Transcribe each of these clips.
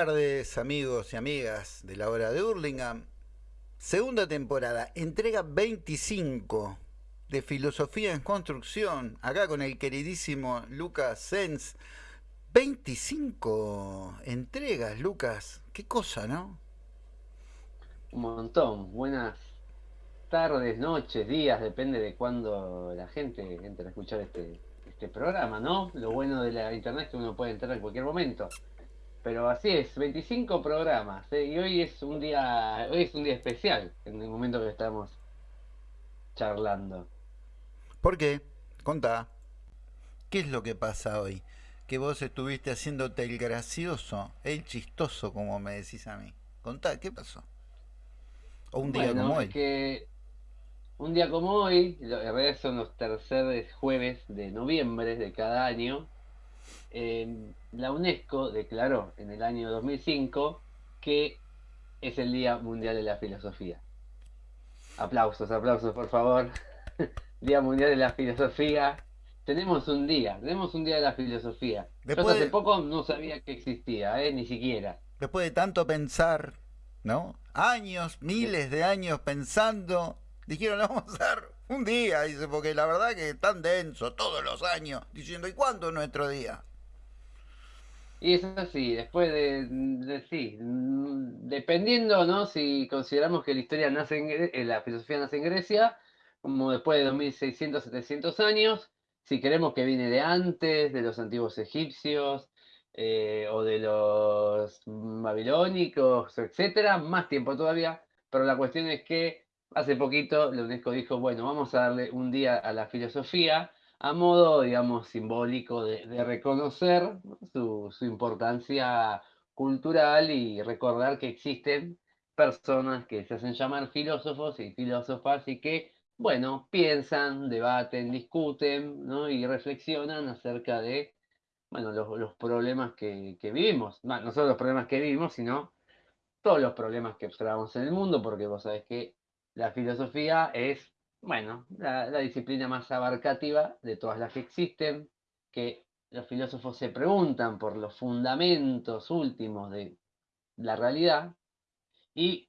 Tardes amigos y amigas de la hora de Hurlingham. Segunda temporada, entrega 25 de Filosofía en Construcción, acá con el queridísimo Lucas Sens. 25 entregas, Lucas. Qué cosa, ¿no? Un montón. Buenas tardes, noches, días, depende de cuándo la gente entre a escuchar este, este programa, ¿no? Lo bueno de la internet es que uno puede entrar en cualquier momento. Pero así es, 25 programas. ¿eh? Y hoy es un día, hoy es un día especial, en el momento que estamos charlando. ¿Por qué? Contá. ¿Qué es lo que pasa hoy? Que vos estuviste haciéndote el gracioso, el chistoso, como me decís a mí. Contá, ¿qué pasó? O un día como hoy. Que un día como hoy, en realidad son los terceros jueves de noviembre de cada año, eh, la UNESCO declaró en el año 2005 que es el Día Mundial de la Filosofía. Aplausos, aplausos, por favor. día Mundial de la Filosofía. Tenemos un día, tenemos un día de la filosofía. Yo hace poco no sabía que existía, ¿eh? ni siquiera. Después de tanto pensar, ¿no? Años, miles de años pensando, dijeron, vamos a dar un día, dice, porque la verdad que es tan denso todos los años, diciendo, ¿y cuándo es nuestro día? Y es así, después de, sí, dependiendo, ¿no? Si consideramos que la historia nace en, eh, la filosofía nace en Grecia, como después de 2600, 700 años, si queremos que viene de antes, de los antiguos egipcios, eh, o de los babilónicos, etcétera, más tiempo todavía, pero la cuestión es que hace poquito la UNESCO dijo, bueno, vamos a darle un día a la filosofía, a modo, digamos, simbólico de, reconocer su, importancia cultural y recordar que existen personas que se hacen llamar filósofos y filósofas y que, bueno, piensan, debaten, discuten y reflexionan acerca de, bueno, los, problemas que, vivimos. no solo los problemas que vivimos, sino todos los problemas que observamos en el mundo, porque vos sabés que la filosofía es bueno, la, disciplina más abarcativa de todas las que existen, que los filósofos se preguntan por los fundamentos últimos de la realidad y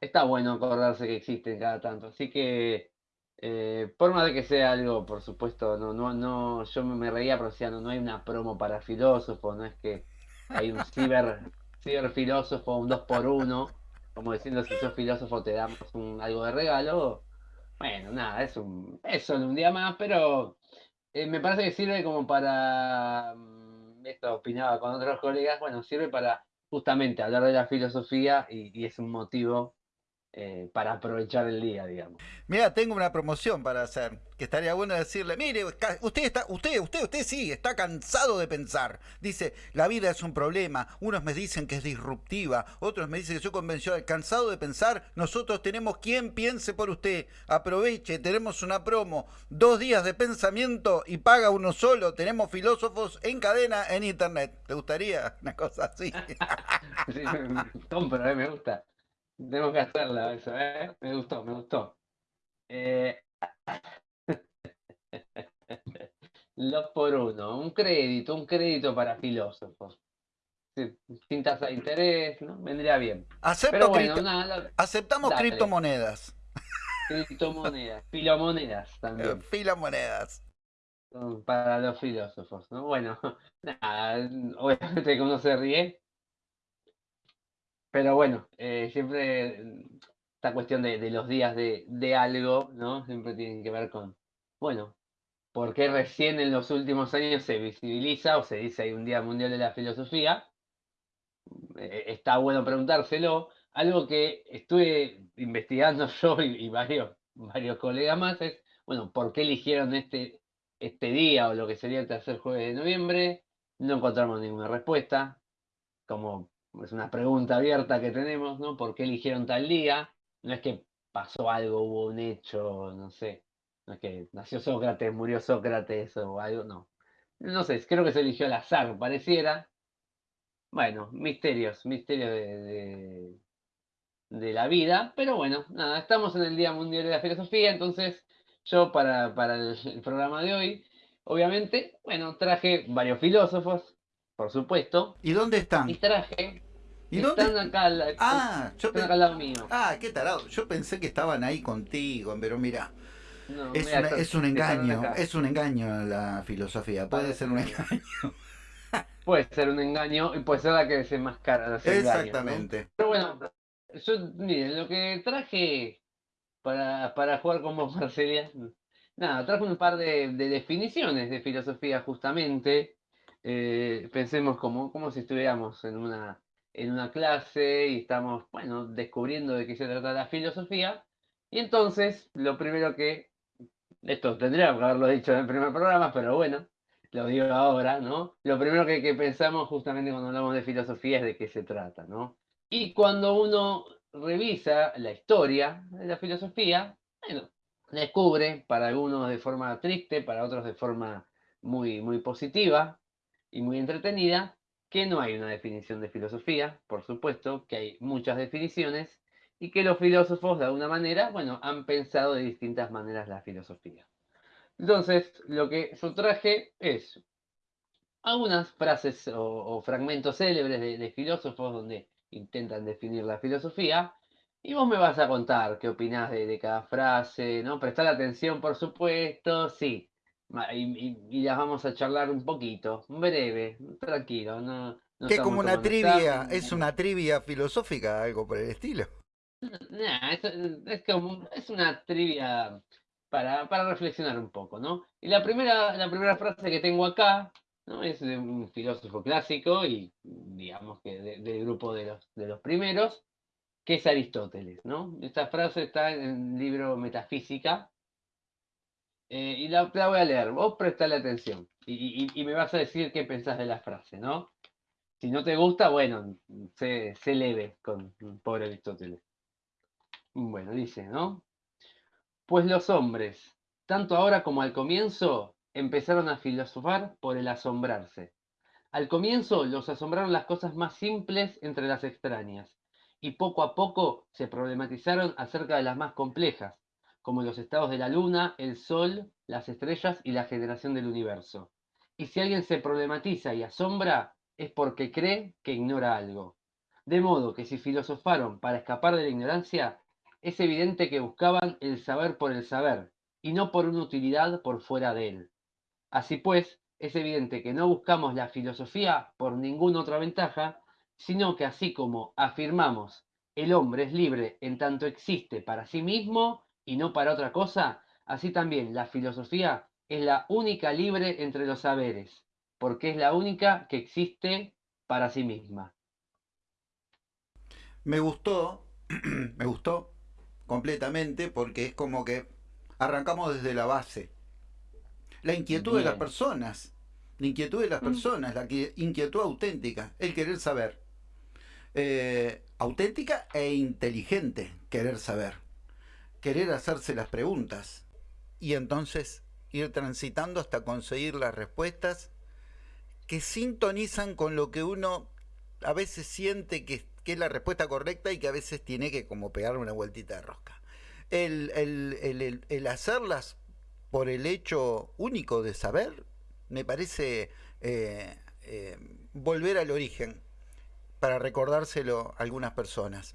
está bueno acordarse que existen cada tanto. Así que, eh, por más de que sea algo, por supuesto, no, no, no, yo me reía, pero decía, no, no hay una promo para filósofos, no es que hay un ciber, ciberfilósofo, un 2 por 1 como diciendo si sos filósofo te damos algo de regalo bueno, nada, es, un, es solo un día más, pero eh, me parece que sirve como para, mm, esto opinaba con otros colegas, bueno, sirve para justamente hablar de la filosofía y es un motivo eh, para aprovechar el día, digamos. Mira, tengo una promoción para hacer, que estaría bueno decirle, mire, usted está, usted, usted, usted sí, está cansado de pensar. Dice, la vida es un problema, unos me dicen que es disruptiva, otros me dicen que soy convencional, cansado de pensar, nosotros tenemos quien piense por usted, aproveche, tenemos una promo, dos días de pensamiento y paga uno solo, tenemos filósofos en cadena en internet. ¿Te gustaría una cosa así? sí, compro, eh, me gusta. Tengo que hacerla eso, ¿eh? Me gustó, me gustó. Eh... Los por uno, un crédito, un crédito para filósofos. sin tasa de interés, ¿no? Vendría bien. Pero bueno, Aceptamos criptomonedas. Criptomonedas, filomonedas también. Filomonedas. Para los filósofos, ¿no? Bueno, nada, obviamente que uno se ríe, pero bueno, eh, siempre mm, esta cuestión de, los días de, algo, ¿no? Siempre tienen que ver con, bueno, ¿por qué recién en los últimos años se visibiliza o se dice hay un Día Mundial de la Filosofía? Eh, está bueno preguntárselo. Algo que estuve investigando yo y, varios, varios colegas más es, bueno, ¿por qué eligieron este, este día o lo que sería el tercer jueves de noviembre? No encontramos ninguna respuesta. Como es una pregunta abierta que tenemos, ¿no? ¿Por qué eligieron tal día? No es que pasó algo, hubo un hecho, no sé. No es que nació Sócrates, murió Sócrates o algo, no. No sé, creo que se eligió al azar, pareciera. Bueno, misterios, misterios de, de, la vida. Pero bueno, nada, estamos en el Día Mundial de la Filosofía, entonces yo para, para el programa de hoy, obviamente, bueno, traje varios filósofos, por supuesto. ¿Y dónde están? Y traje. ¿Y están dónde? acá, al- Ah, yo están pe- acá al lado mío. Ah, qué tarado. Yo pensé que estaban ahí contigo, pero mira, No, es, una- un engaño, es un engaño la filosofía, puede ser un engaño. Puede ser un engaño y puede ser la que los engaños, ¿no? Exactamente. Pero bueno, yo, miren, lo que traje para, para jugar con vos, Marcelia, nada, traje un par de, de definiciones de filosofía justamente. Eh, pensemos como, como si estuviéramos en una, en una clase y estamos, bueno, descubriendo de qué se trata la filosofía. Y entonces, lo primero que, esto tendría que haberlo dicho en el primer programa, pero bueno, lo digo ahora, ¿no? Lo primero que, que pensamos justamente cuando hablamos de filosofía es de qué se trata, ¿no? Y cuando uno revisa la historia de la filosofía, bueno, descubre, para algunos de forma triste, para otros de forma muy, muy positiva y muy entretenida, que no hay una definición de filosofía, por supuesto, que hay muchas definiciones y que los filósofos de alguna manera, bueno, han pensado de distintas maneras la filosofía. Entonces, lo que yo traje es algunas frases o, fragmentos célebres de, de filósofos donde intentan definir la filosofía. Y vos me vas a contar qué opinás de, de cada frase, ¿no? Prestar atención, por supuesto, sí. Y, y- y las vamos a charlar un poquito, breve, tranquilo. No, no Que como una trivia, es una trivia filosófica, algo por el estilo. Nah, es, es como, es una trivia para, para reflexionar un poco, ¿no? Y la primera, la primera frase que tengo acá, ¿no? Es de un filósofo clásico y digamos que de- del grupo de los, de los primeros, que es Aristóteles, ¿no? Esta frase está en el libro Metafísica eh, y la, voy a leer, vos prestale atención y, y- me vas a decir qué pensás de la frase, ¿no? Si no te gusta, bueno, sé, sé leve con pobre Aristóteles. Bueno, dice, ¿no? Pues los hombres, tanto ahora como al comienzo, empezaron a filosofar por el asombrarse. Al comienzo los asombraron las cosas más simples entre las extrañas, y poco a poco se problematizaron acerca de las más complejas, como los estados de la luna, el sol, las estrellas y la generación del universo. Y si alguien se problematiza y asombra, es porque cree que ignora algo. De modo que si filosofaron para escapar de la ignorancia, es evidente que buscaban el saber por el saber, y no por una utilidad por fuera de él. Así pues, es evidente que no buscamos la filosofía por ninguna otra ventaja, sino que así como afirmamos el hombre es libre en tanto existe para sí mismo y no para otra cosa, así también la filosofía es la única libre entre los saberes, porque es la única que existe para sí misma. Me gustó, me gustó completamente porque es como que arrancamos desde la base. La inquietud de las personas, la inquietud de las Mm. personas, la inquietud auténtica, el querer saber. Eh, auténtica e inteligente, querer saber. Querer hacerse las preguntas y entonces ir transitando hasta conseguir las respuestas que sintonizan con lo que uno a veces siente que, es la respuesta correcta y que a veces tiene que como pegar una vueltita de rosca. El- el- el hacerlas por el hecho único de saber me parece eh, eh, volver al origen para recordárselo a algunas personas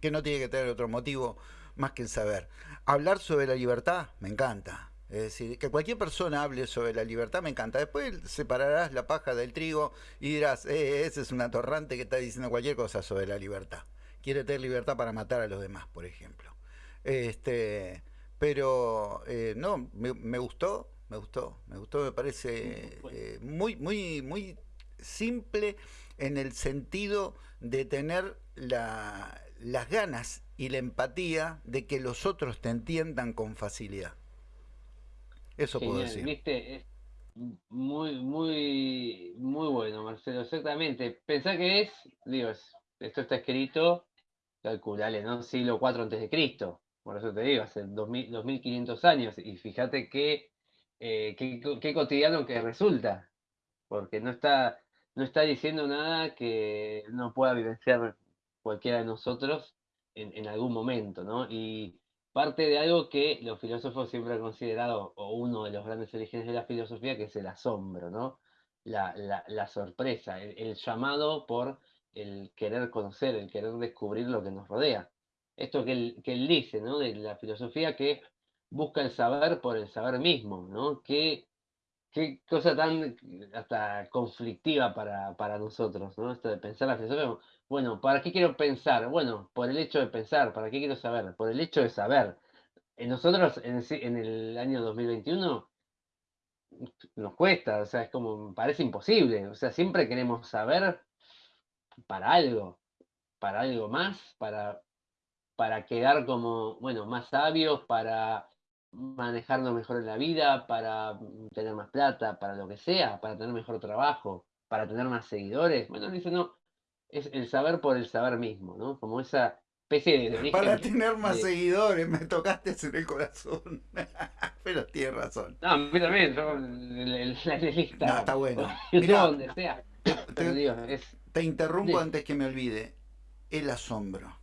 que no tiene que tener otro motivo más que el saber. Hablar sobre la libertad me encanta. Es decir, que cualquier persona hable sobre la libertad me encanta. Después separarás la paja del trigo y dirás, eh, ese es un atorrante que está diciendo cualquier cosa sobre la libertad. Quiere tener libertad para matar a los demás, por ejemplo. Este, pero eh, no, me, me gustó, me gustó, me gustó, me parece eh, muy, muy, muy simple en el sentido de tener la, las ganas y la empatía de que los otros te entiendan con facilidad. Eso puedo Genial, decir. viste, es muy, muy, muy bueno, Marcelo, exactamente. Pensá que es, digo, es- esto está escrito, calculale, ¿no? Siglo IV antes de Cristo, por eso te digo, hace 2000, 2500 años, y fíjate qué, eh, qué, qué cotidiano que resulta, porque no está, no está diciendo nada que no pueda vivenciar cualquiera de nosotros en, en algún momento, ¿no? Y parte de algo que los filósofos siempre han considerado, o uno de los grandes orígenes de la filosofía, que es el asombro, ¿no? la, sorpresa, el, llamado por el querer conocer, el querer descubrir lo que nos rodea. Esto que él, que él dice, ¿no? De la filosofía que busca el saber por el saber mismo, ¿no? Qué, qué cosa tan hasta conflictiva para, para nosotros, ¿no? Esto de pensar la filosofía. Bueno, ¿para qué quiero pensar? Bueno, por el hecho de pensar, ¿para qué quiero saber? Por el hecho de saber. Nosotros, en, en el año 2021, nos cuesta, o sea, es como, parece imposible, o sea, siempre queremos saber para algo, para algo más, para, para quedar como, bueno, más sabios, para manejarnos mejor en la vida, para tener más plata, para lo que sea, para tener mejor trabajo, para tener más seguidores. Bueno, dice, no, es el saber por el saber mismo, ¿no? Como esa especie de... para tener más seguidores, me tocaste en el corazón. Pero tienes razón. No, a mí también, yo, la lista. No, está bueno. Mirá, donde sea. Te, interrumpo antes que me olvide. El asombro.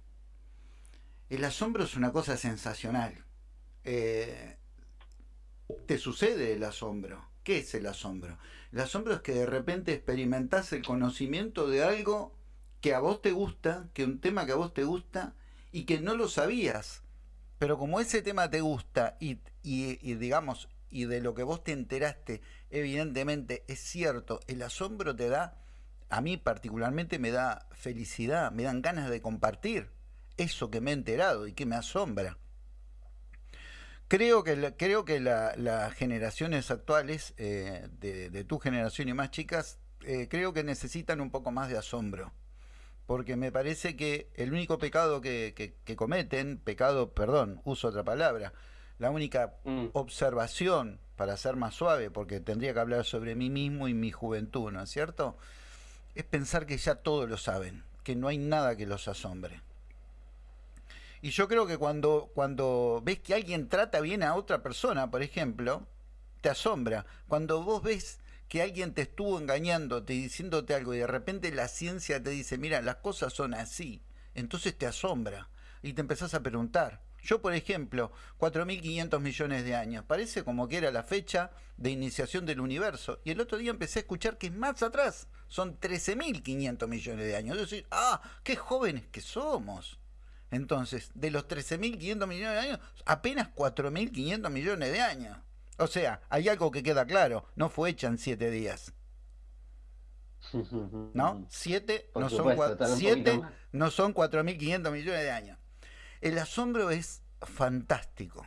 El asombro es una cosa sensacional. Eh, te sucede el asombro. ¿Qué es el asombro? El asombro es que de repente experimentás el conocimiento de algo que a vos te gusta, que un tema que a vos te gusta y que no lo sabías. Pero como ese tema te gusta y, y, digamos, y de lo que vos te enteraste, evidentemente es cierto, el asombro te da, a mí particularmente me da felicidad, me dan ganas de compartir eso que me he enterado y que me asombra. Creo que, creo que las generaciones actuales, eh, de, tu generación y más chicas, eh, creo que necesitan un poco más de asombro porque me parece que el único pecado que, cometen, pecado, perdón, uso otra palabra, la única mm. observación, para ser más suave, porque tendría que hablar sobre mí mismo y mi juventud, ¿no es cierto? Es pensar que ya todos lo saben, que no hay nada que los asombre. Y yo creo que cuando, cuando ves que alguien trata bien a otra persona, por ejemplo, te asombra. Cuando vos ves que alguien te estuvo engañándote y diciéndote algo y de repente la ciencia te dice, mira, las cosas son así, entonces te asombra y te empezás a preguntar. Yo, por ejemplo, 4.500 millones de años, parece como que era la fecha de iniciación del universo. Y el otro día empecé a escuchar que más atrás son 13.500 millones de años. Es decir, ah, qué jóvenes que somos. Entonces, de los 13.500 millones de años, apenas 4.500 millones de años. O sea, hay algo que queda claro, no fue hecha en siete días. ¿No? Siete no, son siete no son 4.500 millones de años. El asombro es fantástico.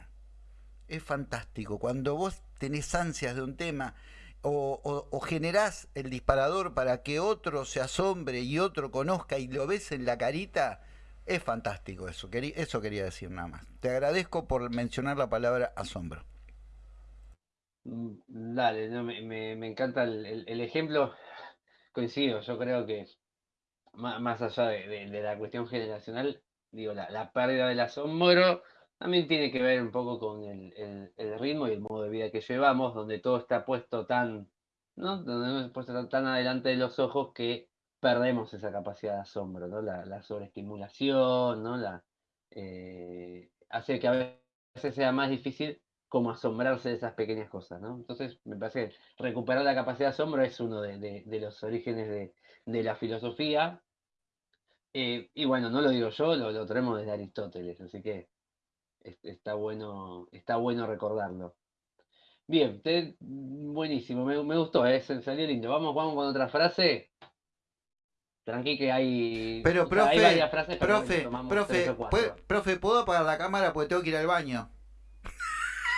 Es fantástico. Cuando vos tenés ansias de un tema o, o, generás el disparador para que otro se asombre y otro conozca y lo ves en la carita, es fantástico eso. Eso quería decir nada más. Te agradezco por mencionar la palabra asombro. Mm, dale, me, encanta el, ejemplo. Coincido, yo creo que más, allá de, la cuestión generacional, digo, la, pérdida del asombro también tiene que ver un poco con el, ritmo y el modo de vida que llevamos, donde todo está puesto tan, ¿no? Donde puesto tan, adelante de los ojos que perdemos esa capacidad de asombro, ¿no? La, sobreestimulación, ¿no? Eh, hace que a veces sea más difícil como asombrarse de esas pequeñas cosas, ¿no? Entonces, me parece que recuperar la capacidad de asombro es uno de, los orígenes de, la filosofía. Eh, y bueno, no lo digo yo, lo, lo traemos desde Aristóteles, así que está, bueno, está bueno recordarlo. Bien, buenísimo, me, gustó, ¿eh? salió lindo. Vamos, vamos con otra frase. Tranqui que hay, pero, profe, varias frases, profe, profe, profe, ¿puedo apagar la cámara porque tengo que ir al baño?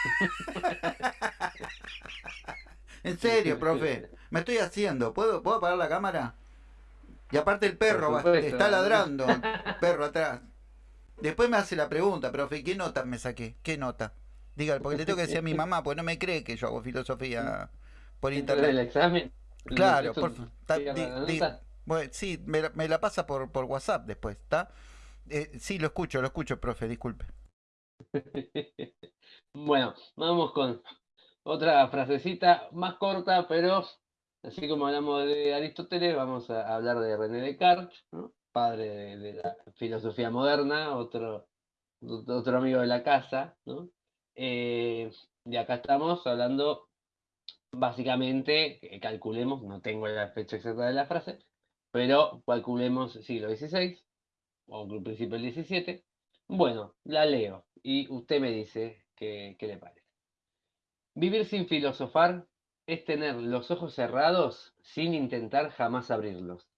en serio, profe. Me estoy haciendo. ¿Puedo, ¿Puedo apagar la cámara? Y aparte el perro está ladrando. perro atrás. Después me hace la pregunta, profe, ¿qué nota me saqué? ¿Qué nota? Diga, porque le tengo que decir a mi mamá, pues no me cree que yo hago filosofía por internet. ¿El examen? Claro, por favor. Bueno, sí, me la, pasa por, por WhatsApp después, ¿está? Eh, sí, lo escucho, lo escucho, profe, disculpe. Bueno, vamos con otra frasecita más corta, pero así como hablamos de Aristóteles, vamos a hablar de René Descartes, padre de, la filosofía moderna, otro, otro amigo de la casa. ¿no? Eh, y acá estamos hablando básicamente, calculemos, no tengo la fecha exacta de la frase, pero calculemos siglo XVI o principio del XVII. Bueno, la leo y usted me dice qué, qué le parece. Vivir sin filosofar es tener los ojos cerrados sin intentar jamás abrirlos.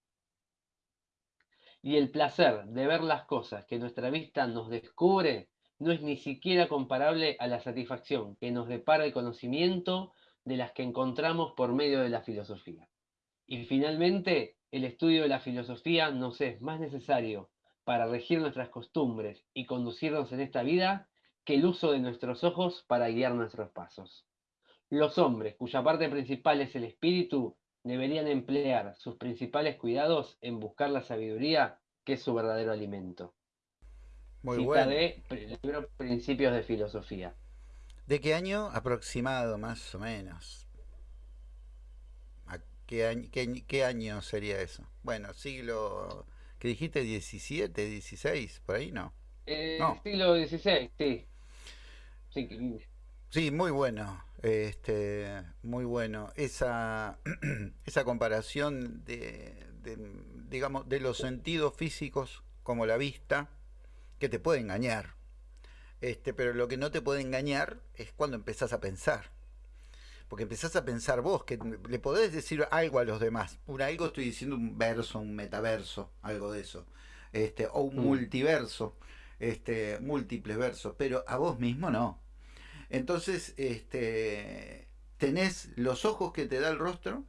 Y el placer de ver las cosas que nuestra vista nos descubre no es ni siquiera comparable a la satisfacción que nos depara el conocimiento de las que encontramos por medio de la filosofía. Y finalmente, el estudio de la filosofía nos es más necesario para regir nuestras costumbres y conducirnos en esta vida que el uso de nuestros ojos para guiar nuestros pasos. Los hombres, cuya parte principal es el espíritu, deberían emplear sus principales cuidados en buscar la sabiduría, que es su verdadero alimento. Muy Cita bueno. de libro Principios de Filosofía. ¿De qué año aproximado, más o menos? Qué, año, qué, año sería eso? Bueno, siglo, ¿qué dijiste? ¿17, 16? ¿Por ahí no? Eh, Siglo XVI, sí. sí. Sí, muy bueno, este, muy bueno. Esa, esa comparación de, de, digamos, de los sentidos físicos como la vista, que te puede engañar. Este, pero lo que no te puede engañar es cuando empezás a pensar. Porque empezás a pensar vos, que le podés decir algo a los demás. Un algo estoy diciendo un verso, un metaverso, algo de eso. Este, o un mm. multiverso, este, múltiples versos, pero a vos mismo no. Entonces, este, tenés los ojos que te da el rostro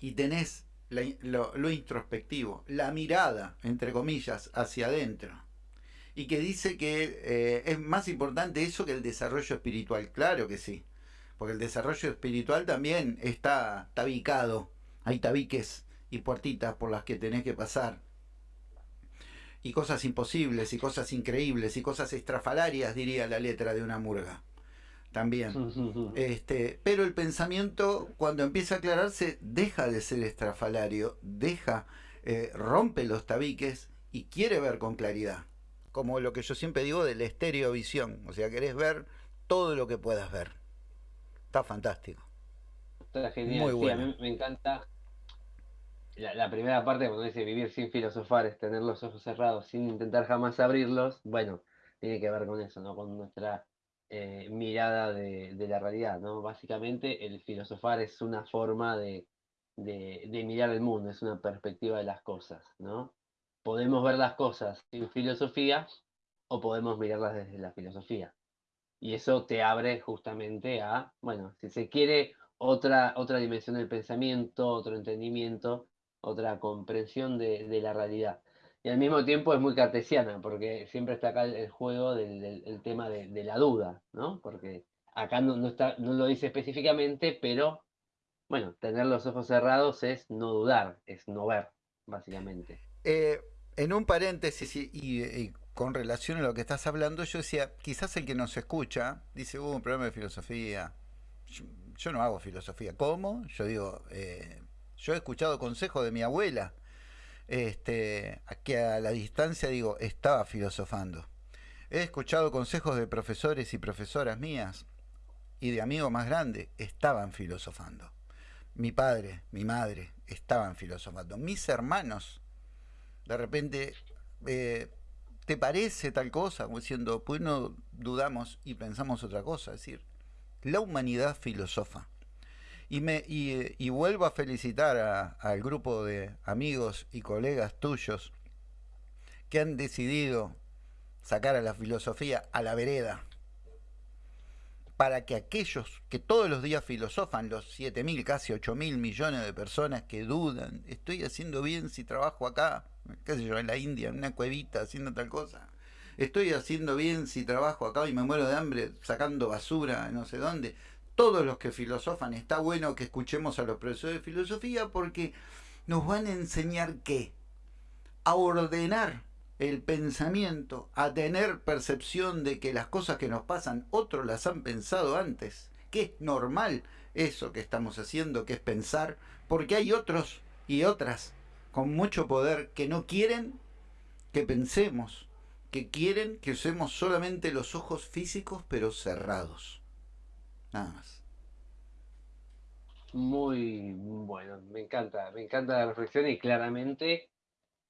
y tenés lo, introspectivo, la mirada, entre comillas, hacia adentro. Y que dice que eh, es más importante eso que el desarrollo espiritual. Claro que sí. Porque el desarrollo espiritual también está tabicado. Hay tabiques y puertitas por las que tenés que pasar. Y cosas imposibles, y cosas increíbles, y cosas estrafalarias, diría la letra de una murga también. Este, pero el pensamiento, cuando empieza a aclararse, deja de ser estrafalario, deja, eh, rompe los tabiques y quiere ver con claridad. Como lo que yo siempre digo de la estereovisión. O sea, querés ver todo lo que puedas ver. Está fantástico. Está genial. Muy bueno. a mí me encanta. La, primera parte, cuando dice vivir sin filosofar, es tener los ojos cerrados sin intentar jamás abrirlos. Bueno, tiene que ver con eso, ¿no? Con nuestra eh, mirada de, la realidad, ¿no? Básicamente el filosofar es una forma de, mirar el mundo, es una perspectiva de las cosas, ¿no? Podemos ver las cosas sin filosofía o podemos mirarlas desde la filosofía. Y eso te abre justamente a, bueno, si se quiere, otra, otra dimensión del pensamiento, otro entendimiento, otra comprensión de la realidad y al mismo tiempo es muy cartesiana, porque siempre está acá el, juego del, tema de, la duda, ¿no? Porque acá no, está, no lo dice específicamente, pero bueno, tener los ojos cerrados es no dudar, es no ver, básicamente. Eh, en un paréntesis y, con relación a lo que estás hablando, yo decía, quizás el que nos escucha dice, hubo un problema de filosofía. Yo, no hago filosofía. ¿Cómo? Yo digo, eh, yo he escuchado consejos de mi abuela este, que a la distancia digo, estaba filosofando. He escuchado consejos de profesores y profesoras mías y de amigos más grandes, estaban filosofando. Mi padre, mi madre, estaban filosofando. Mis hermanos, de repente, eh, ¿te parece tal cosa? Como diciendo, pues no dudamos y pensamos otra cosa. Es decir, la humanidad filosofa. Y, me, y, vuelvo a felicitar al grupo de amigos y colegas tuyos que han decidido sacar a la filosofía a la vereda para que aquellos que todos los días filosofan, los 7 mil, casi 8 mil millones de personas que dudan, estoy haciendo bien si trabajo acá, qué sé yo, en la India, en una cuevita haciendo tal cosa, estoy haciendo bien si trabajo acá y me muero de hambre sacando basura no sé dónde, todos los que filosofan, está bueno que escuchemos a los profesores de filosofía porque nos van a enseñar qué? A ordenar el pensamiento, a tener percepción de que las cosas que nos pasan otros las han pensado antes, que es normal eso que estamos haciendo, que es pensar, porque hay otros y otras con mucho poder que no quieren que pensemos, que quieren que usemos solamente los ojos físicos pero cerrados. Nada más. Muy bueno, me encanta, me encanta la reflexión y claramente,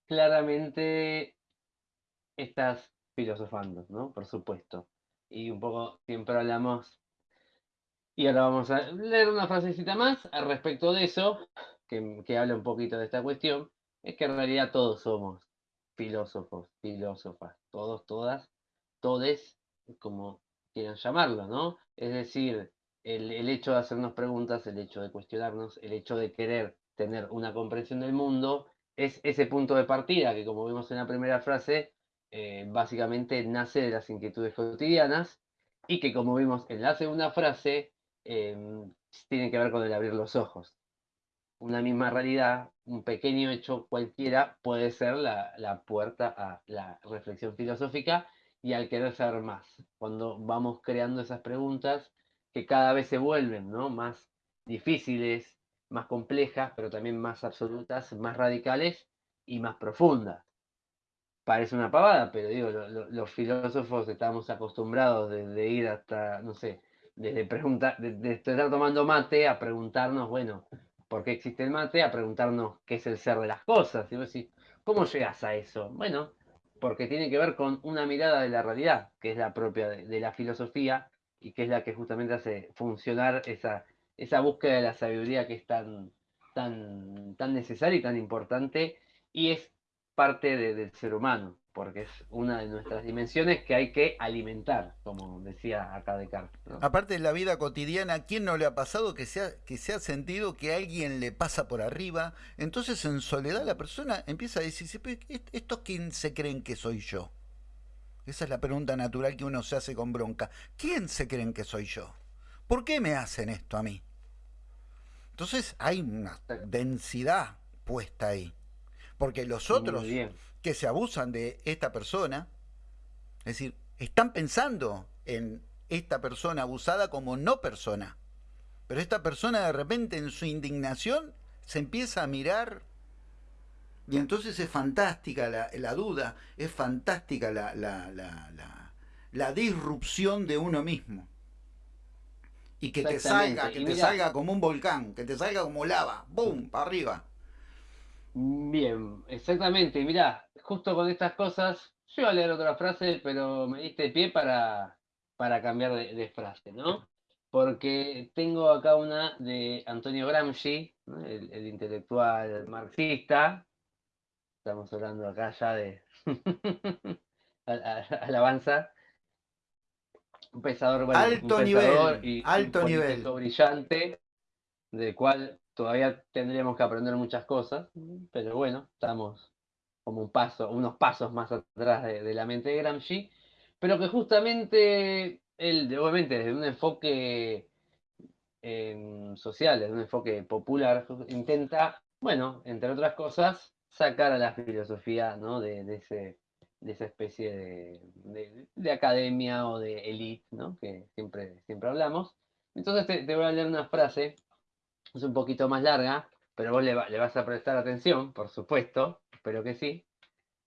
claramente estás filosofando, ¿no? Por supuesto. Y un poco siempre hablamos, y ahora vamos a leer una frasecita más al respecto de eso, que, que habla un poquito de esta cuestión, es que en realidad todos somos filósofos, filósofas, todos, todas, todes, como quieran llamarlo, ¿no? Es decir, el, hecho de hacernos preguntas, el hecho de cuestionarnos, el hecho de querer tener una comprensión del mundo, es ese punto de partida que, como vimos en la primera frase, eh, básicamente nace de las inquietudes cotidianas y que, como vimos en la segunda frase, em, tiene que ver con el abrir los ojos. Una misma realidad, un pequeño hecho cualquiera puede ser la, la puerta a la reflexión filosófica y al querer saber más. Cuando vamos creando esas preguntas, que cada vez se vuelven ¿no? más difíciles, más complejas, pero también más absolutas, más radicales y más profundas. Parece una pavada, pero digo, los filósofos estamos acostumbrados de, ir hasta, no sé, desde preguntar, de, estar tomando mate a preguntarnos, bueno, ¿por qué existe el mate? A preguntarnos qué es el ser de las cosas. Y vos decís, ¿cómo llegas a eso? Bueno, porque tiene que ver con una mirada de la realidad, que es la propia de la filosofía, y que es la que justamente hace funcionar esa, esa búsqueda de la sabiduría que es tan, tan, tan necesaria y tan importante y es parte del ser humano, porque es una de nuestras dimensiones que hay que alimentar, como decía acá Descartes. Aparte de la vida cotidiana, ¿a quién no le ha pasado que se ha, que se ha sentido que alguien le pasa por arriba? Entonces en soledad la persona empieza a decirse, ¿estos quién se creen que soy yo? Esa es la pregunta natural que uno se hace con bronca. ¿Quién se creen que soy yo? ¿Por qué me hacen esto a mí? Entonces hay una densidad puesta ahí. Porque los otros que se abusan de esta persona, es decir, están pensando en esta persona abusada como no persona. Pero esta persona de repente en su indignación se empieza a mirar y entonces es fantástica la, duda, es fantástica la, la, disrupción de uno mismo. Y que te salga, que te salga como un volcán, que te salga como lava, ¡boom! para arriba. Bien, exactamente. Mirá, justo con estas cosas, yo iba a leer otra frase, pero me diste pie para, para cambiar de, frase, ¿no? Porque tengo acá una de Antonio Gramsci, el intelectual marxista, Estamos hablando acá ya de alabanza. Un pesador, bueno, alto nivel, y alto un nivel. brillante, del cual todavía tendríamos que aprender muchas cosas, pero bueno, estamos como un paso, unos pasos más atrás de, la mente de Gramsci, pero que justamente él, obviamente desde un enfoque em, social, desde un enfoque popular, intenta, bueno, entre otras cosas, sacar a la filosofía ¿no? de, de, ese, de esa especie de, de, academia o de elite ¿no? que siempre, siempre hablamos. Entonces te, voy a leer una frase, es un poquito más larga, pero vos le, vas a prestar atención, por supuesto, espero que sí,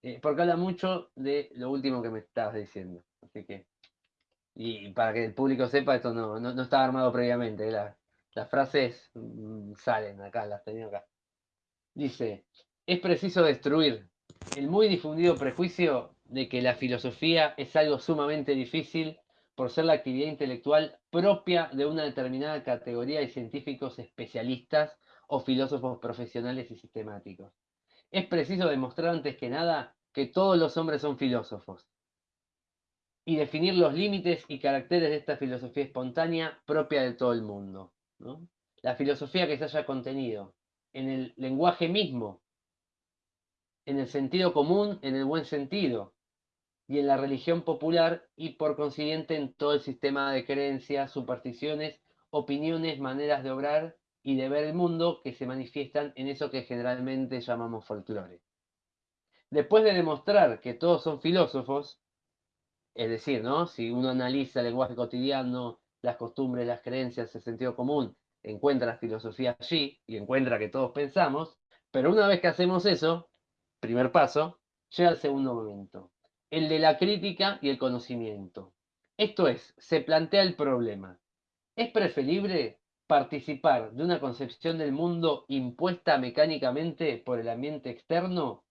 eh, porque habla mucho de lo último que me estabas diciendo. Así que, y para que el público sepa, esto no, no, estaba armado previamente, las frases mm, salen acá, las tenía acá. Dice, es preciso destruir el muy difundido prejuicio de que la filosofía es algo sumamente difícil por ser la actividad intelectual propia de una determinada categoría de científicos especialistas o filósofos profesionales y sistemáticos. Es preciso demostrar antes que nada que todos los hombres son filósofos y definir los límites y caracteres de esta filosofía espontánea propia de todo el mundo. La filosofía que se haya contenido en el lenguaje mismo en el sentido común, en el buen sentido, y en la religión popular y por consiguiente en todo el sistema de creencias, supersticiones, opiniones, maneras de obrar y de ver el mundo que se manifiestan en eso que generalmente llamamos folclore. Después de demostrar que todos son filósofos, es decir, ¿no? si uno analiza el lenguaje cotidiano, las costumbres, las creencias, el sentido común, encuentra la filosofía allí y encuentra que todos pensamos, pero una vez que hacemos eso, primer paso, llega al segundo momento, el de la crítica y el conocimiento. Esto es, se plantea el problema. ¿Es preferible participar de una concepción del mundo impuesta mecánicamente por el ambiente externo?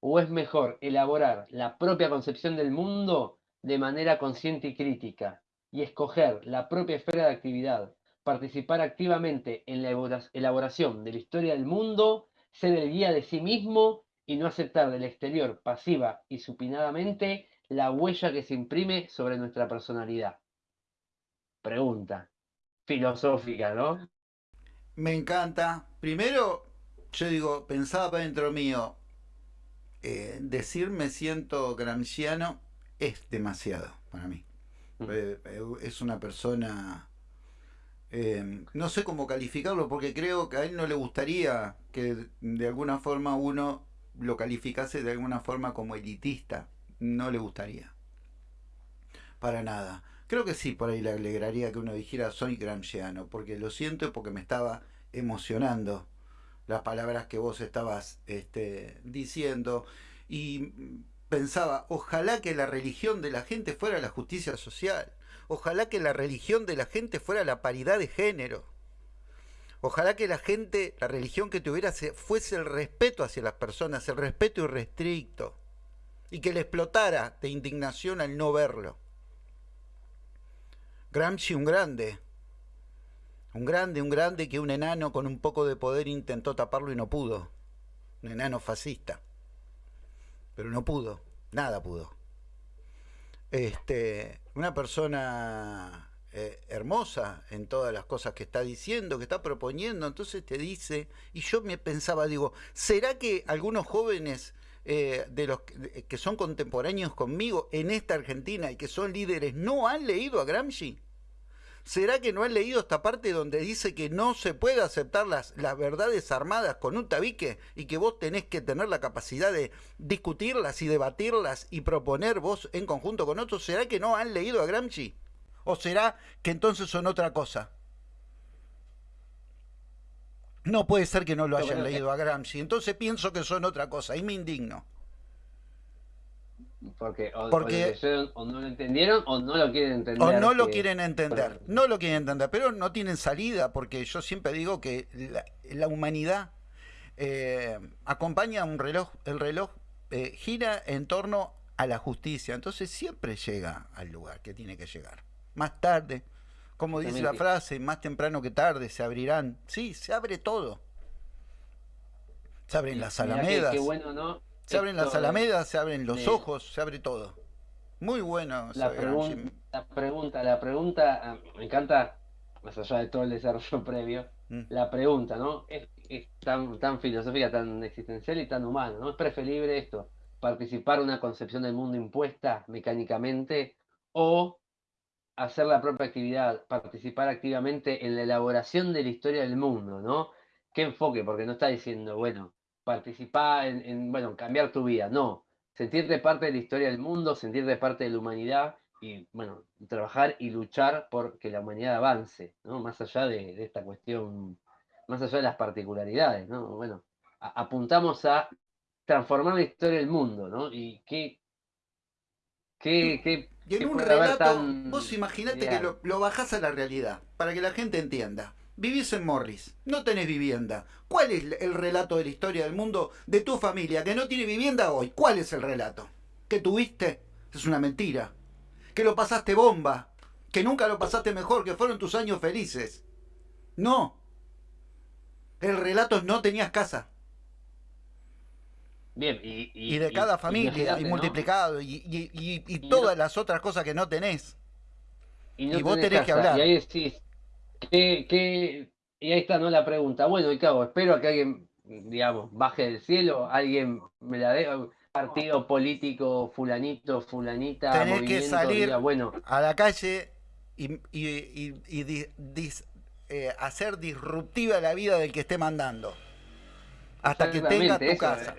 ¿O es mejor elaborar la propia concepción del mundo de manera consciente y crítica y escoger la propia esfera de actividad, participar activamente en la elaboración de la historia del mundo, ser el guía de sí mismo y no aceptar del exterior pasiva y supinadamente la huella que se imprime sobre nuestra personalidad? Pregunta filosófica, ¿no? Me encanta. Primero, yo digo, pensaba dentro mío, eh, decir me siento gramsciano es demasiado para mí. Mm. Eh, eh, es una persona... no sé cómo calificarlo porque creo que a él no le gustaría que de alguna forma uno lo calificase de alguna forma como elitista. No le gustaría. Para nada. Creo que sí, por ahí le alegraría que uno dijera soy gramsciano, porque lo siento porque me estaba emocionando las palabras que vos estabas este, diciendo y pensaba, ojalá que la religión de la gente fuera la justicia social, ojalá que la religión de la gente fuera la paridad de género, ojalá que la gente, la religión que tuviera fuese el respeto hacia las personas, el respeto irrestricto, y que le explotara de indignación al no verlo. Gramsci un grande. Un grande, un grande que un enano con un poco de poder intentó taparlo y no pudo. Un enano fascista. Pero no pudo. Nada pudo. Este, una persona eh, hermosa en todas las cosas que está diciendo, que está proponiendo, entonces te dice, y yo me pensaba, digo, ¿será que algunos jóvenes eh, de los que son contemporáneos conmigo en esta Argentina y que son líderes no han leído a Gramsci? ¿Será que no han leído esta parte donde dice que no se puede aceptar las, las verdades armadas con un tabique y que vos tenés que tener la capacidad de discutirlas y debatirlas y proponer vos en conjunto con otros? ¿Será que no han leído a Gramsci? ¿O será que entonces son otra cosa? No puede ser que no lo hayan leído a Gramsci. Entonces pienso que son otra cosa y me indigno. Porque o, no lo entendieron o no lo quieren entender. O no lo quieren entender, no lo quieren entender, pero no tienen salida porque yo siempre digo que la, humanidad eh, acompaña un reloj, el reloj eh, gira en torno a la justicia, entonces siempre llega al lugar que tiene que llegar. Más tarde, como dice la frase, más temprano que tarde se abrirán. Sí, se abre todo. Se abren las alamedas. Qué bueno, ¿no? Se abren las alamedas, se abren los ojos, se abre todo. Muy bueno. La, la pregunta, la pregunta, ah, me encanta, más allá de todo el desarrollo previo, mm. la pregunta, ¿no? Es, tan, tan filosófica, tan existencial y tan humana, ¿no? Es preferible esto, participar en una concepción del mundo impuesta mecánicamente o hacer la propia actividad, participar activamente en la elaboración de la historia del mundo, ¿no? ¿Qué enfoque? Porque no está diciendo, bueno, participar en, bueno, cambiar tu vida, no. Sentirte parte de la historia del mundo, sentirte parte de la humanidad y, bueno, trabajar y luchar por que la humanidad avance, ¿no? Más allá de, esta cuestión, más allá de las particularidades, ¿no? Bueno, apuntamos a transformar la historia del mundo, ¿no? Y qué, qué, qué y en un relato, vos imaginate que lo, lo bajás a la realidad, para que la gente entienda. Vivís en Morris, no tenés vivienda. ¿Cuál es el relato de la historia del mundo de tu familia que no tiene vivienda hoy? ¿Cuál es el relato? ¿Que tuviste? Es una mentira. Que lo pasaste bomba. Que nunca lo pasaste mejor, que fueron tus años felices. No. El relato es no tenías casa. Bien, y, de cada familia, y multiplicado, y, todas las otras cosas que no tenés. Y, vos tenés que hablar. Y ahí decís, y ahí está, ¿no? La pregunta. Bueno, y cago, espero que alguien, digamos, baje del cielo, alguien me la dé, partido político, fulanito, fulanita, Tenés que salir bueno. a la calle y, eh, hacer disruptiva la vida del que esté mandando. Hasta que tenga tu casa.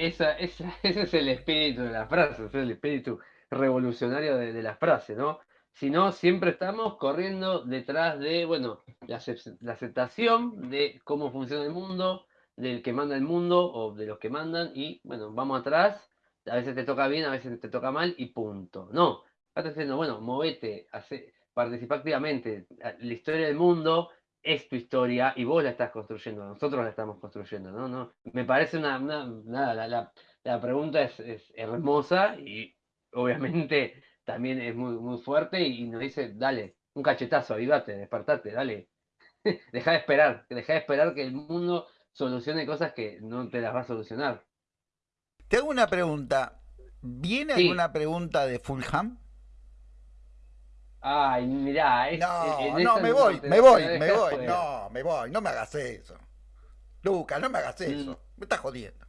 Esa, esa, ese es el espíritu de la frase, es el espíritu revolucionario de, de la frase, ¿no? sino siempre estamos corriendo detrás de, bueno, la, aceptación de cómo funciona el mundo, del que manda el mundo o de los que mandan y, bueno, vamos atrás, a veces te toca bien, a veces te toca mal y punto. No, estás diciendo, bueno, movete, hace, participa activamente, la historia del mundo, es tu historia y vos la estás construyendo, nosotros la estamos construyendo, ¿no? no me parece una, nada, la, la, pregunta es, es, hermosa y obviamente también es muy, muy fuerte y, nos dice, dale, un cachetazo, avivate, despertate, dale, deja de esperar, deja de esperar que el mundo solucione cosas que no te las va a solucionar. Te hago una pregunta, ¿viene alguna pregunta de Fulham? Ay, mirá, es, no, no, me voy, me voy, me voy, no, me voy, no me hagas eso. Lucas, no me hagas mm. eso, me estás jodiendo.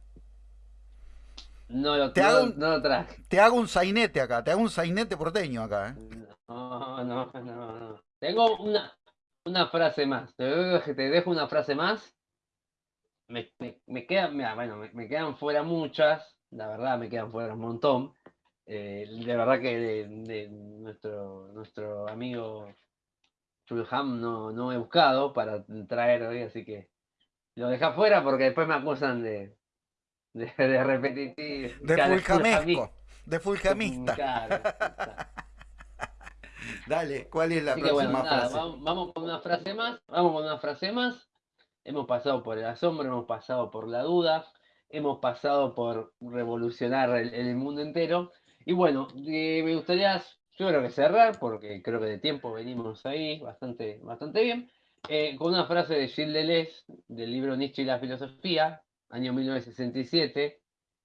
No lo, te hago un, no lo traje. Te hago un sainete acá, te hago un sainete porteño acá. ¿eh? No, no, no, no. Tengo una, una frase más. Te dejo una frase más. Me, me, me quedan, mira, bueno, me, me, quedan fuera muchas. La verdad, me quedan fuera un montón. Eh, de verdad que de, nuestro, nuestro amigo Fulham no, no he buscado para traer hoy, así que lo deja fuera porque después me acusan de, de, de repetitivo. De fulhamesco, de. Dale, ¿cuál es la próxima frase? Vamos, con una frase más, vamos con una frase más. Hemos pasado por el asombro, hemos pasado por la duda, hemos pasado por revolucionar el mundo entero y bueno, eh, me gustaría, yo creo que cerrar, porque creo que de tiempo venimos ahí bastante, bastante bien, eh, con una frase de Gilles Deleuze, del libro Nietzsche y la filosofía, año 1967,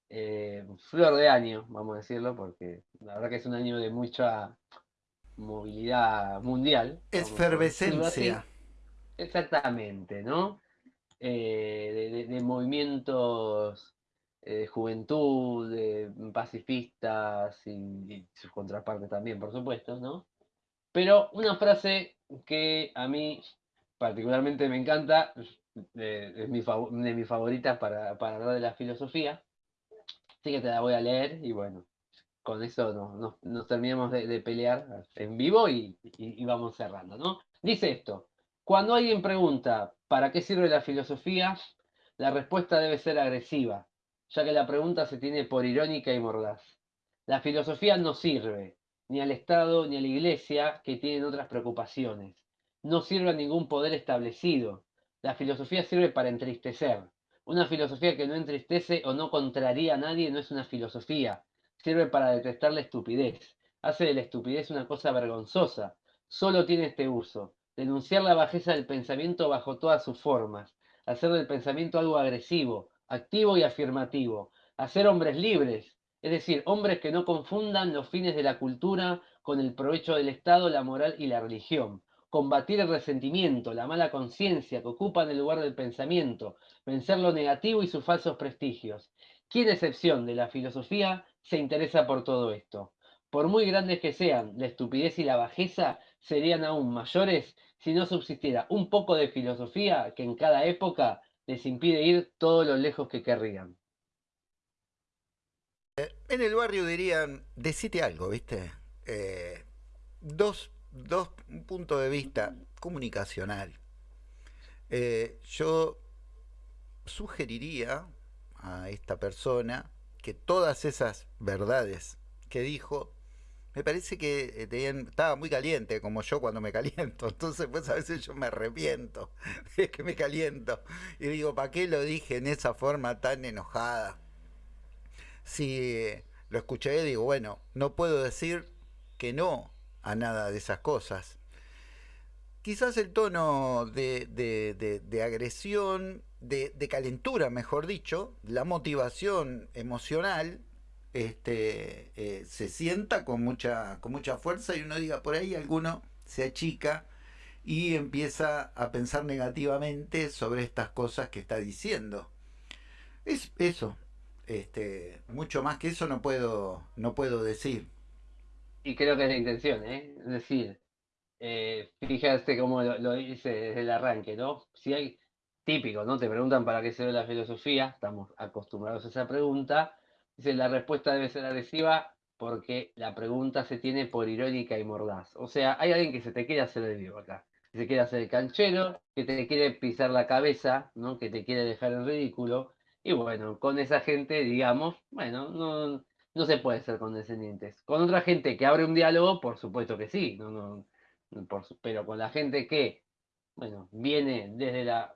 eh, flor de año, vamos a decirlo, porque la verdad que es un año de mucha movilidad mundial. Efervescencia. Exactamente, ¿no? de, movimientos de eh, juventud, pacifistas y, sus contrapartes también, por supuesto, ¿no? Pero una frase que a mí particularmente me encanta, es mi de mis favoritas para, hablar de la filosofía, así que te la voy a leer y bueno, con eso nos, terminamos de, pelear en vivo y, y vamos cerrando, ¿no? Dice esto, cuando alguien pregunta ¿para qué sirve la filosofía? La respuesta debe ser agresiva, ya que la pregunta se tiene por irónica y mordaz. La filosofía no sirve, ni al Estado ni a la Iglesia, que tienen otras preocupaciones. No sirve a ningún poder establecido. La filosofía sirve para entristecer. Una filosofía que no entristece o no contraría a nadie no es una filosofía. Sirve para detestar la estupidez. Hace de la estupidez una cosa vergonzosa. Solo tiene este uso. Denunciar la bajeza del pensamiento bajo todas sus formas. Hacer del pensamiento algo agresivo, activo y afirmativo, hacer hombres libres, es decir, hombres que no confundan los fines de la cultura con el provecho del Estado, la moral y la religión, combatir el resentimiento, la mala conciencia que ocupan el lugar del pensamiento, vencer lo negativo y sus falsos prestigios. ¿Quién excepción de la filosofía se interesa por todo esto? Por muy grandes que sean, la estupidez y la bajeza serían aún mayores si no subsistiera un poco de filosofía que en cada época les impide ir todo lo lejos que querrían. Eh, en el barrio dirían, decite algo, ¿viste? Eh, dos, dos puntos de vista comunicacional. Eh, yo sugeriría a esta persona que todas esas verdades que dijo me parece que eh, estaba muy caliente, como yo cuando me caliento. Entonces, pues a veces yo me arrepiento de que me caliento. Y digo, ¿para qué lo dije en esa forma tan enojada? Si lo escuché, digo, bueno, no puedo decir que no a nada de esas cosas. Quizás el tono de, agresión, de calentura, mejor dicho, la motivación emocional, este, eh, se sienta con mucha, con mucha fuerza y uno diga, por ahí alguno se achica y empieza a pensar negativamente sobre estas cosas que está diciendo. Es eso. Este, mucho más que eso no puedo, no puedo decir. Y creo que es la intención, ¿eh? Es decir, eh, fíjate cómo lo, dice desde el arranque, ¿no? Si hay típico, ¿no? Te preguntan para qué sirve la filosofía, estamos acostumbrados a esa pregunta, Dice, la respuesta debe ser agresiva porque la pregunta se tiene por irónica y mordaz. O sea, hay alguien que se te quiere hacer el vivo acá. Que se quiere hacer el canchero, que te quiere pisar la cabeza, ¿no? que te quiere dejar en ridículo. Y bueno, con esa gente, digamos, bueno, no, no se puede ser condescendientes. Con otra gente que abre un diálogo, por supuesto que sí, no, no, pero con la gente que bueno, viene desde la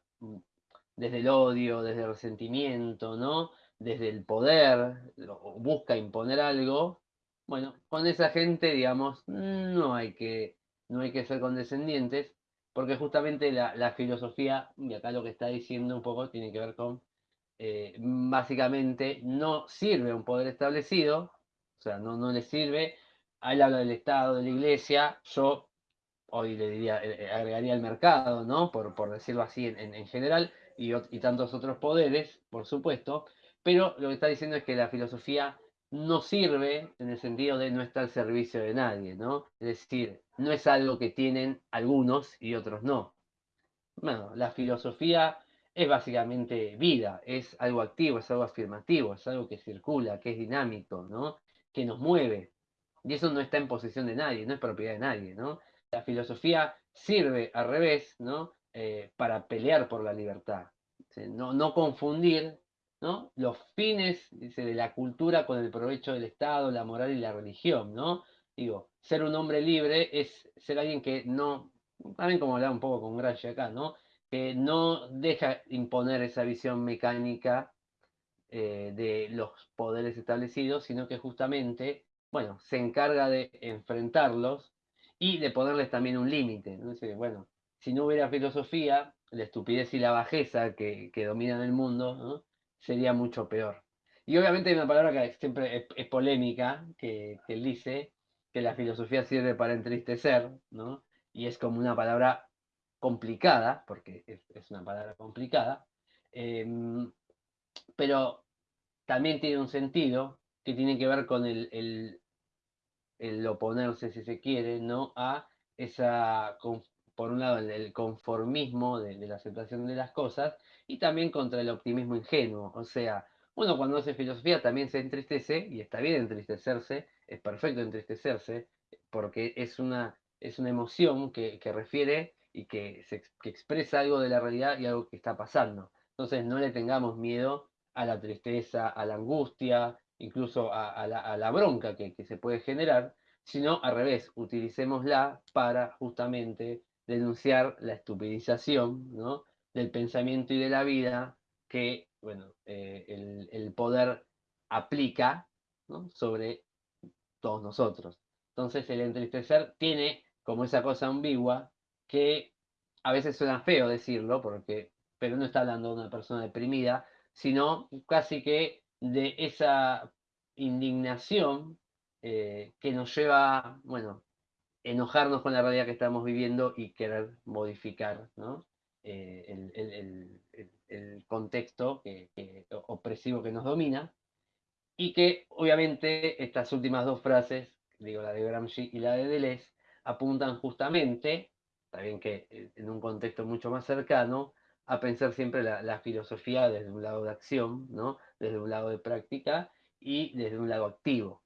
desde el odio, desde el resentimiento, ¿no? Desde el poder, busca imponer algo, bueno, con esa gente, digamos, no hay que, no hay que ser condescendientes, porque justamente la, filosofía, y acá lo que está diciendo un poco tiene que ver con, eh, básicamente, no sirve a un poder establecido, o sea, no, no le sirve, él habla del Estado, de la Iglesia, yo hoy le diría, eh, eh, agregaría el mercado, ¿no? Por, por decirlo así en, en general, y, y, tantos otros poderes, por supuesto, pero lo que está diciendo es que la filosofía no sirve en el sentido de no está al servicio de nadie, ¿no? Es decir, no es algo que tienen algunos y otros no. Bueno, la filosofía es básicamente vida, es algo activo, es algo afirmativo, es algo que circula, que es dinámico, ¿no? Que nos mueve. Y eso no está en posesión de nadie, no es propiedad de nadie, ¿no? La filosofía sirve al revés, ¿no? Eh, para pelear por la libertad. No, no confundir ¿no? los fines de la cultura con el provecho del Estado, la moral y la religión. ¿no? Digo, ser un hombre libre es ser alguien que no, también como hablaba un poco con Gramsci acá, ¿no? que no deja imponer esa visión mecánica eh, de los poderes establecidos, sino que justamente, bueno, se encarga de enfrentarlos y de ponerles también un límite. ¿no? bueno, si no hubiera filosofía, la estupidez y la bajeza que, que dominan el mundo, sería mucho peor. Y obviamente hay una palabra que siempre es, polémica, que, él dice, que la filosofía sirve para entristecer, ¿no? Y es como una palabra complicada, porque es, una palabra complicada, em, pero también tiene un sentido que tiene que ver con el, el, oponerse, si se quiere, ¿no? A esa por un lado, el, conformismo de, la aceptación de las cosas y también contra el optimismo ingenuo. O sea, uno cuando hace filosofía también se entristece y está bien entristecerse, es perfecto entristecerse porque es una, es una emoción que, refiere y que, se, expresa algo de la realidad y algo que está pasando. Entonces no le tengamos miedo a la tristeza, a la angustia, incluso a, la, bronca que, que se puede generar, sino al revés, utilicémosla para justamente denunciar la estupidización del pensamiento y de la vida que bueno, eh, el, poder aplica sobre todos nosotros. Entonces el entristecer tiene como esa cosa ambigua que a veces suena feo decirlo, porque, pero no está hablando de una persona deprimida, sino casi que de esa indignación eh, que nos lleva, bueno, enojarnos con la realidad que estamos viviendo y querer modificar eh, el, contexto opresivo que nos domina. Y que obviamente estas últimas dos frases, digo la de Gramsci y la de Deleuze, apuntan justamente, también que eh, en un contexto mucho más cercano, a pensar siempre la, filosofía desde un lado de acción, ¿no? desde un lado de práctica y desde un lado activo.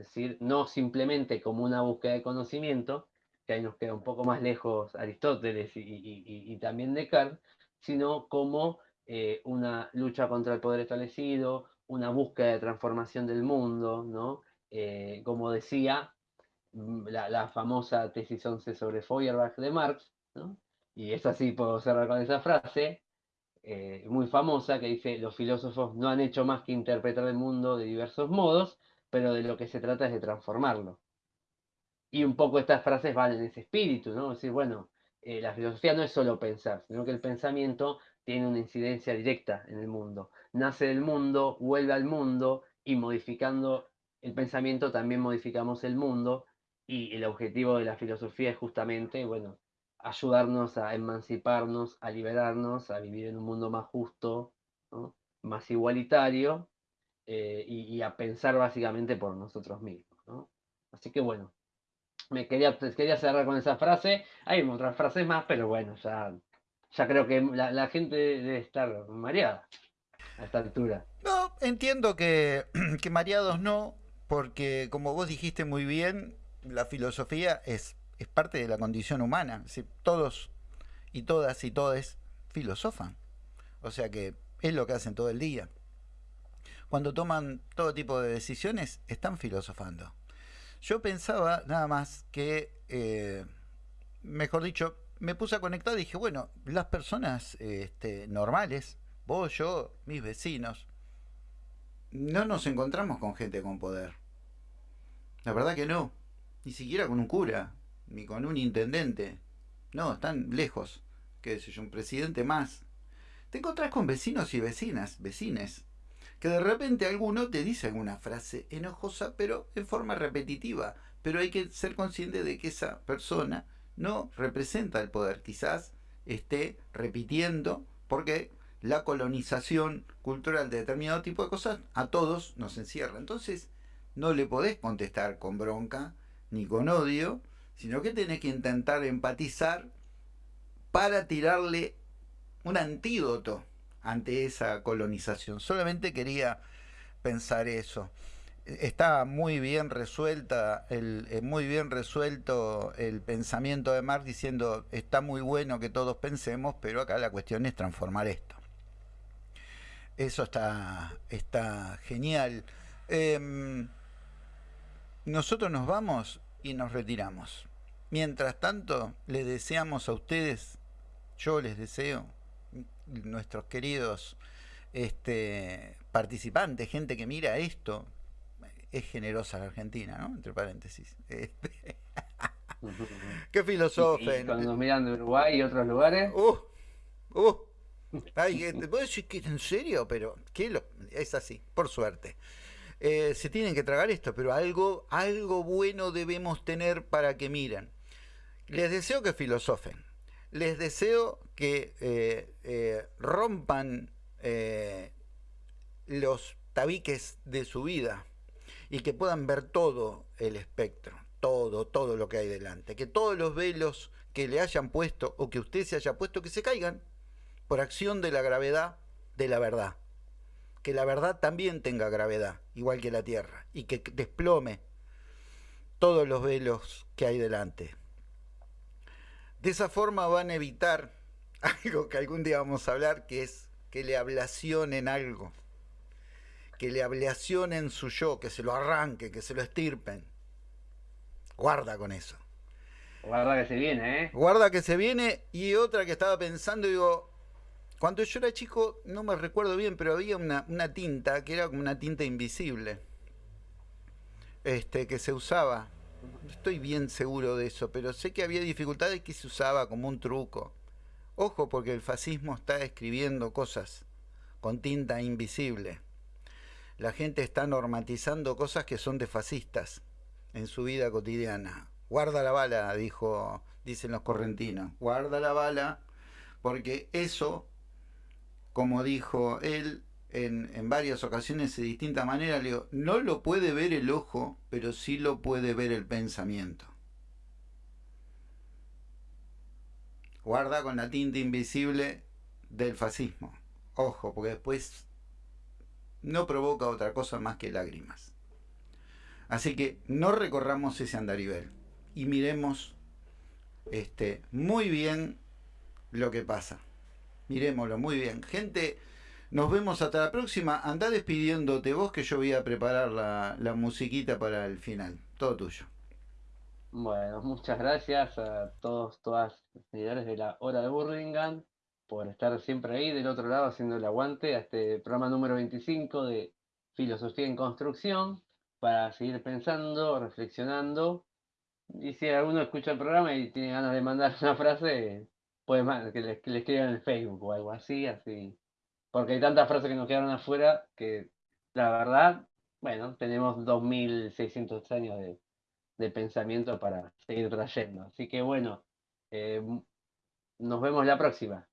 Es decir, no simplemente como una búsqueda de conocimiento, que ahí nos queda un poco más lejos Aristóteles y, también Descartes, sino como eh, una lucha contra el poder establecido, una búsqueda de transformación del mundo, ¿no? Eh, como decía mm, la, famosa tesis 11 sobre Feuerbach de Marx, ¿no? y es así, puedo cerrar con esa frase, eh, muy famosa, que dice, los filósofos no han hecho más que interpretar el mundo de diversos modos, pero de lo que se trata es de transformarlo. Y un poco estas frases van en ese espíritu, ¿no? Es decir, bueno, eh, la filosofía no es solo pensar, sino que el pensamiento tiene una incidencia directa en el mundo. Nace del mundo, vuelve al mundo y modificando el pensamiento también modificamos el mundo y el objetivo de la filosofía es justamente, bueno, ayudarnos a emanciparnos, a liberarnos, a vivir en un mundo más justo, más igualitario eh, y, a pensar básicamente por nosotros mismos. ¿no? Así que bueno, me quería, quería cerrar con esa frase. Hay otras frases más, pero bueno, ya, ya creo que la, gente debe estar mareada a esta altura. No, entiendo que, que mareados no, porque como vos dijiste muy bien, la filosofía es, es parte de la condición humana. Si todos y todas y todes filosofan. O sea que es lo que hacen todo el día cuando toman todo tipo de decisiones, están filosofando. Yo pensaba nada más que, eh, mejor dicho, me puse a conectar y dije, bueno, las personas este, normales, vos, yo, mis vecinos, no nos encontramos con gente con poder. La verdad que no. Ni siquiera con un cura, ni con un intendente. No, están lejos. Que sé yo, un presidente más. Te encontrás con vecinos y vecinas, vecines, que de repente alguno te dice alguna frase enojosa, pero en forma repetitiva. Pero hay que ser consciente de que esa persona no representa el poder. Quizás esté repitiendo, porque la colonización cultural de determinado tipo de cosas a todos nos encierra. Entonces, no le podés contestar con bronca ni con odio, sino que tenés que intentar empatizar para tirarle un antídoto ante esa colonización. Solamente quería pensar eso. Está muy bien resuelta, el, eh, muy bien resuelto el pensamiento de Marx diciendo está muy bueno que todos pensemos, pero acá la cuestión es transformar esto. Eso está, está genial. Em, nosotros nos vamos y nos retiramos. Mientras tanto, les deseamos a ustedes, yo les deseo, nuestros queridos este, participantes, gente que mira esto, es generosa la Argentina, ¿no? Entre paréntesis. Este, qué filósofo. ¿Y, cuando miran de Uruguay y otros lugares? Uh, uh. Ay, ¿Puedo decir que en serio? Pero ¿qué lo? es así, por suerte. Eh, se tienen que tragar esto, pero algo, algo bueno debemos tener para que miren. Les deseo que filosofen. Les deseo que eh, eh, rompan los tabiques de su vida y que puedan ver todo el espectro, todo, todo lo que hay delante. Que todos los velos que le hayan puesto o que usted se haya puesto, que se caigan por acción de la gravedad de la verdad que la verdad también tenga gravedad, igual que la Tierra, y que desplome todos los velos que hay delante. De esa forma van a evitar algo que algún día vamos a hablar, que es que le ablacionen algo, que le ablacionen su yo, que se lo arranque, que se lo estirpen. Guarda con eso. Guarda que se viene, ¿eh? Guarda que se viene. Y otra que estaba pensando, digo, cuando yo era chico, no me recuerdo bien, pero había una, tinta que era como una tinta invisible. Este, que se usaba. No estoy bien seguro de eso, pero sé que había dificultades que se usaba como un truco. Ojo, porque el fascismo está escribiendo cosas con tinta invisible. La gente está normatizando cosas que son de fascistas en su vida cotidiana. Guarda la bala, dijo, dicen los correntinos. Guarda la bala, porque eso como dijo él en, varias ocasiones de distinta manera, le digo, no lo puede ver el ojo, pero sí lo puede ver el pensamiento. Guarda con la tinta invisible del fascismo. Ojo, porque después no provoca otra cosa más que lágrimas. Así que no recorramos ese andarivel y miremos este, muy bien lo que pasa. Miremoslo, muy bien. Gente, nos vemos hasta la próxima. Anda despidiéndote vos que yo voy a preparar la, musiquita para el final. Todo tuyo. Bueno, muchas gracias a todos, todas los seguidores de la hora de Burlingame por estar siempre ahí del otro lado haciendo el aguante a este programa número 25 de Filosofía en Construcción para seguir pensando, reflexionando. Y si alguno escucha el programa y tiene ganas de mandar una frase, pues que le, que escriban en el Facebook o algo así, así porque hay tantas frases que nos quedaron afuera que la verdad, bueno, tenemos 2.600 años de, de, pensamiento para seguir trayendo. Así que bueno, eh, nos vemos la próxima.